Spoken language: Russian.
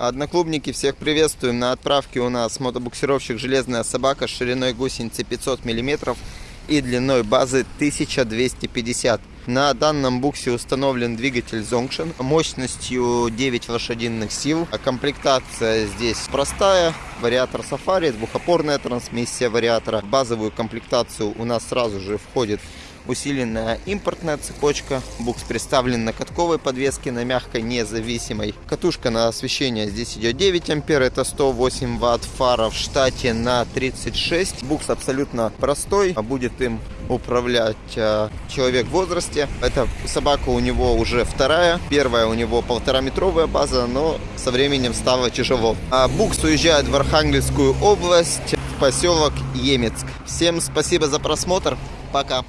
Одноклубники, всех приветствуем. На отправке у нас мотобуксировщик «Железная собака» с шириной гусеницы 500 мм и длиной базы 1250 на данном буксе установлен двигатель Zongshin мощностью 9 лошадиных сил. Комплектация здесь простая. Вариатор Safari, двухопорная трансмиссия вариатора. В базовую комплектацию у нас сразу же входит усиленная импортная цепочка. Букс представлен на катковой подвеске, на мягкой независимой. Катушка на освещение здесь идет 9 ампер, это 108 ватт. Фара в штате на 36. Букс абсолютно простой, а будет им управлять э, человек в возрасте. Эта собака у него уже вторая. Первая у него полтора метровая база, но со временем стало тяжело. А Букс уезжает в Архангельскую область, в поселок Емецк. Всем спасибо за просмотр. Пока.